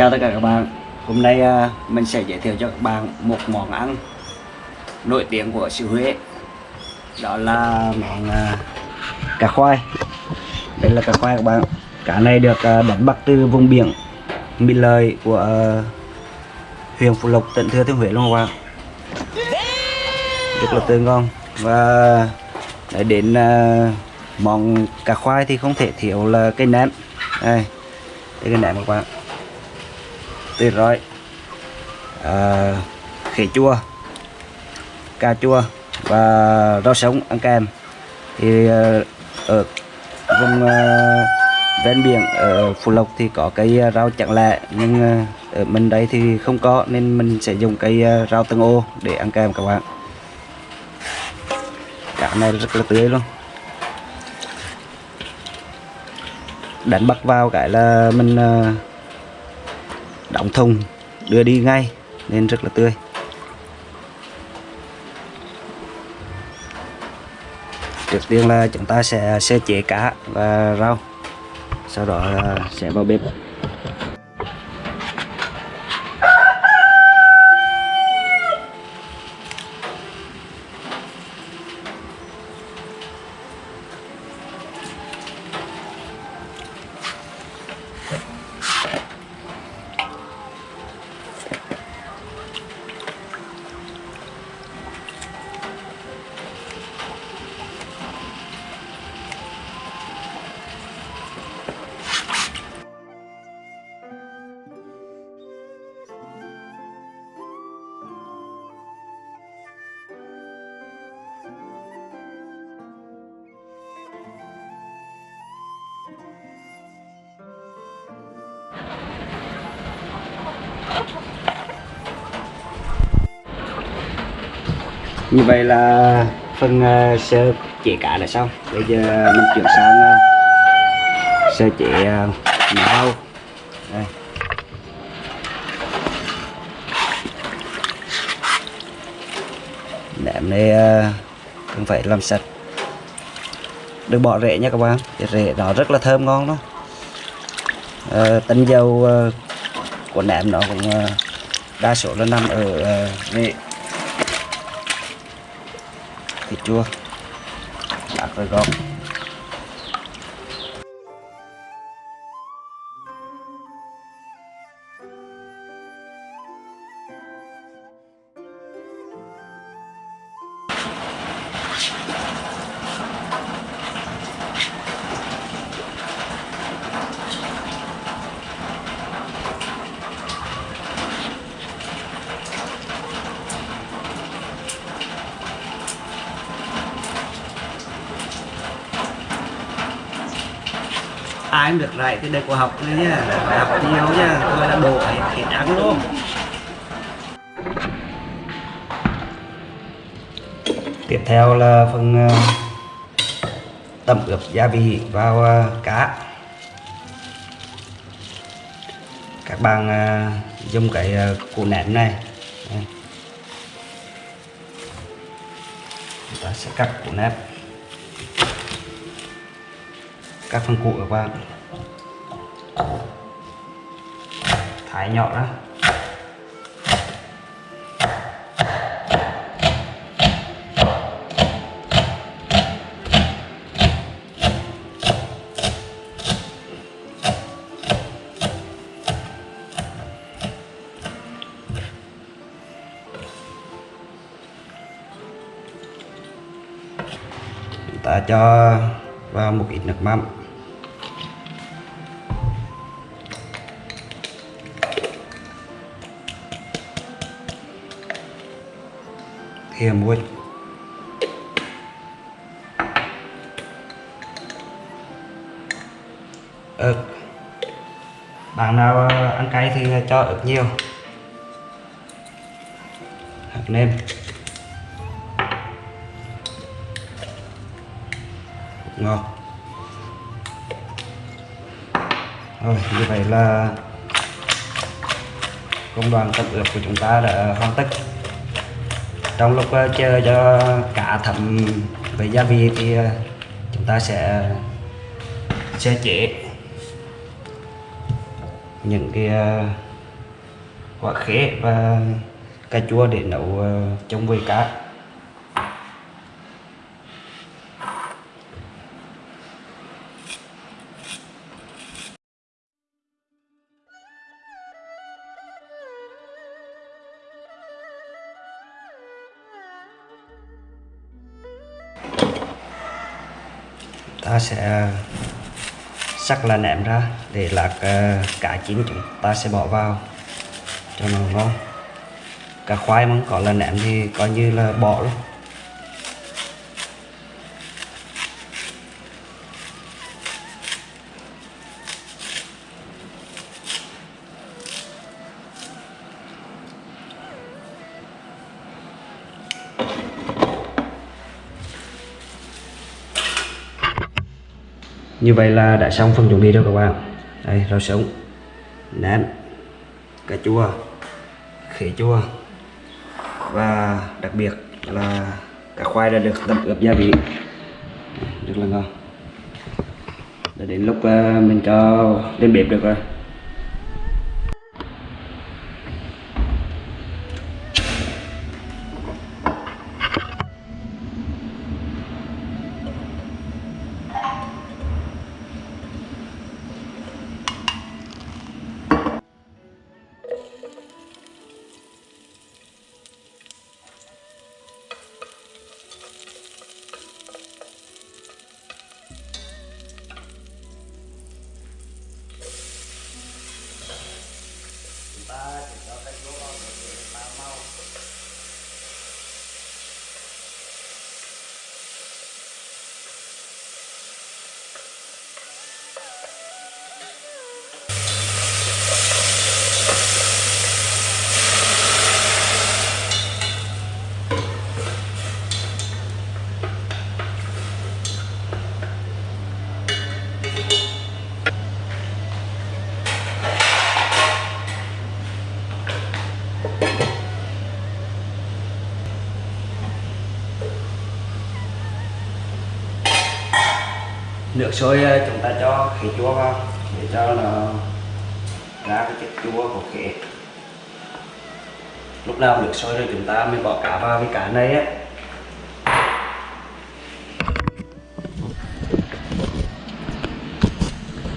Chào tất cả các bạn. Hôm nay à, mình sẽ giới thiệu cho các bạn một món ăn nổi tiếng của xứ Huế. Đó là món à, cá khoai. Đây là cá khoai các bạn. Cá này được à, đánh bắt từ vùng biển Mỹ Lợi của huyện Phú Lộc, tỉnh Thừa Thiên Huế luôn các bạn. Rất là tươi ngon. Và để đến món cá khoai thì không thể thiếu là cây ném Đây, đây cây ném các bạn tuyệt rồi. Ờ, à, khế chua cà chua và rau sống ăn kèm thì ờ, ở vùng ờ, ven biển ở Phú Lộc thì có cây rau chẳng lẹ nhưng ở mình đây thì không có nên mình sẽ dùng cây rau tương ô để ăn kèm các bạn. Cá này rất là tươi luôn. Đánh bắt vào cái là mình đóng thùng, đưa đi ngay, nên rất là tươi. Trước tiên là chúng ta sẽ sơ chế cá và rau, sau đó là sẽ vào bếp. Như vậy là phần uh, ờ, sơ chế cá đã xong. Bây giờ mình chuyển sang uh, sơ chế uh, rau. Đây. Nệm này uh, không phải làm sạch. Đừng bỏ rễ nha các bạn. Rễ nó rất là thơm ngon đó. Tinh dầu của nệm nó cũng đa số là nằm ở rễ thịt chua. Bạc rồi gom ai được rải cái đây của học này nhá phải học nhiều nhá tôi là đồ ấy thịt ăn luôn. Tiếp theo là phần ờ, tẩm ướp gia vị vào ờ, cá. Các bạn ờ, dùng cái củ nén này. Chúng ta sẽ cắt củ nén. Các phần cụ các bạn thái nhọn đó. chúng ta cho vào một ít nước mắm thêm muối ớt ờ, bạn nào ờ, ăn cay thì ờ, cho ớt nhiều. Hạt nêm. Ngọt. Rồi, như vậy là công đoàn tập ướp của chúng ta đã hoàn tất trong lúc ờ, chờ cho cá thấm với gia vị thì ờ, chúng ta sẽ sẽ chế những cái ờ, quả khế và cà chua để nấu trong chống cá. Ta sẽ sắc là ném ra để lạc ờ, cả cá chín chúng ta sẽ bỏ vào. Cho nó ngon. Cả khoai mà có là ném thì coi như là bỏ luôn. Như vậy là đã xong phần chuẩn bị rồi các bạn. Đây, rau sống ném cà chua, khế chua. Và đặc biệt là cả khoai đã được tẩm ướp gia vị. Rất là ngon. Đã đến lúc ờ, mình cho lên bếp được rồi. Nước sôi ờ, chúng ta cho khế chua vào để cho nó ra cái chất chua của khế. Lúc nào nước sôi rồi chúng ta mới bỏ cá vào cái cá này á.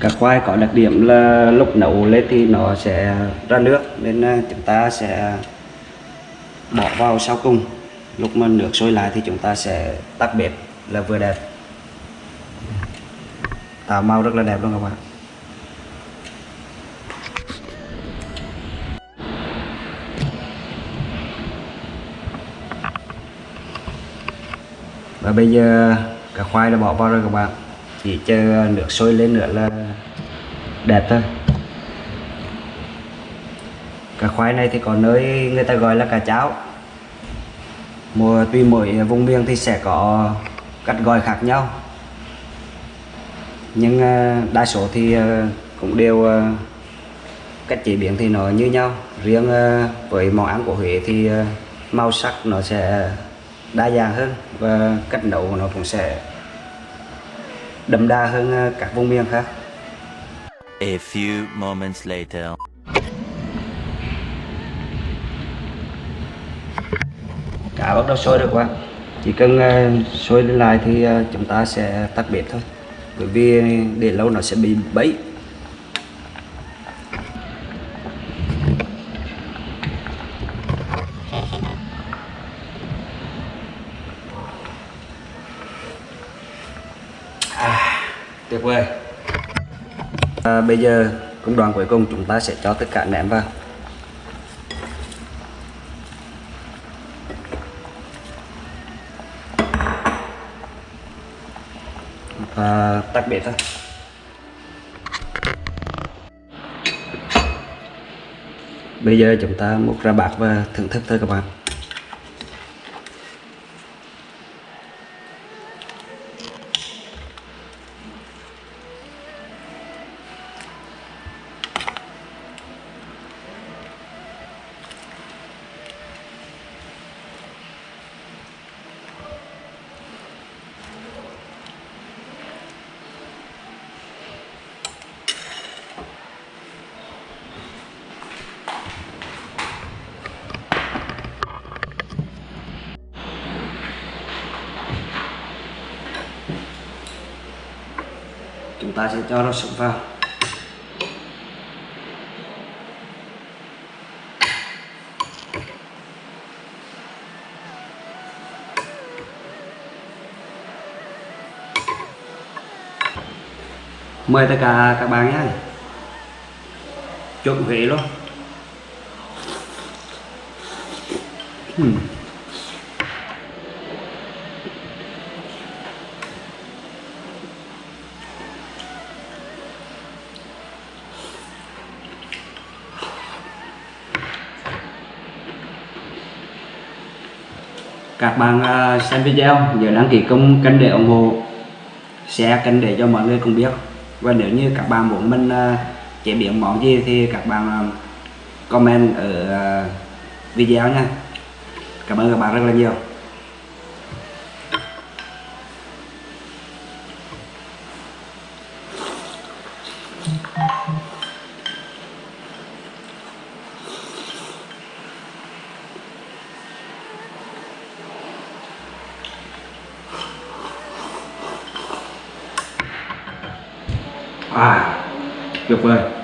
Cá khoai có đặc điểm là lúc nấu lên thì nó sẽ ra nước, nên ờ, chúng ta sẽ bỏ vào sau cùng. Lúc mà nước sôi lại thì chúng ta sẽ tắt bếp là vừa đẹp. À, tạo màu rất là đẹp luôn các bạn và bây giờ cả khoai đã bỏ vào rồi các bạn. Chỉ chờ nước sôi lên nữa là đẹp thôi. Cà khoai này thì có nơi người ta gọi là cà cháo. Mùa tùy mỗi vùng miền thì sẽ có cách gọi khác nhau nhưng ờ, đa số thì ờ, cũng đều ờ, cách chế biến thì nó như nhau. Riêng với món ăn của Huế thì màu sắc nó sẽ đa dạng hơn và cách nấu của nó cũng sẽ đậm đà hơn các vùng miền khác. A few moments later. cá bắt đầu sôi được quá. Chỉ cần sôi lên lại thì chúng ta sẽ tắt bếp thôi bởi vì để lâu nó sẽ bị bẫy. À, tuyệt vời. À, bây giờ công đoạn cuối cùng chúng ta sẽ cho tất cả ném vào. À, tắt bếp thôi. Bây giờ chúng ta múc ra bạc và thưởng thức thôi các bạn. Ta sẽ cho nó sụp vào. Mời tất cả các bạn nhé. Chuẩn Huế luôn. Hmm. Các bạn à, xem video nhớ đăng ký công kênh để ủng hộ. Share kênh để cho mọi người cùng biết. Và nếu như các bạn muốn mình à, chế biến món gì thì các bạn à, comment ở video nha. Cảm ơn các bạn rất là nhiều. À tuyệt vời.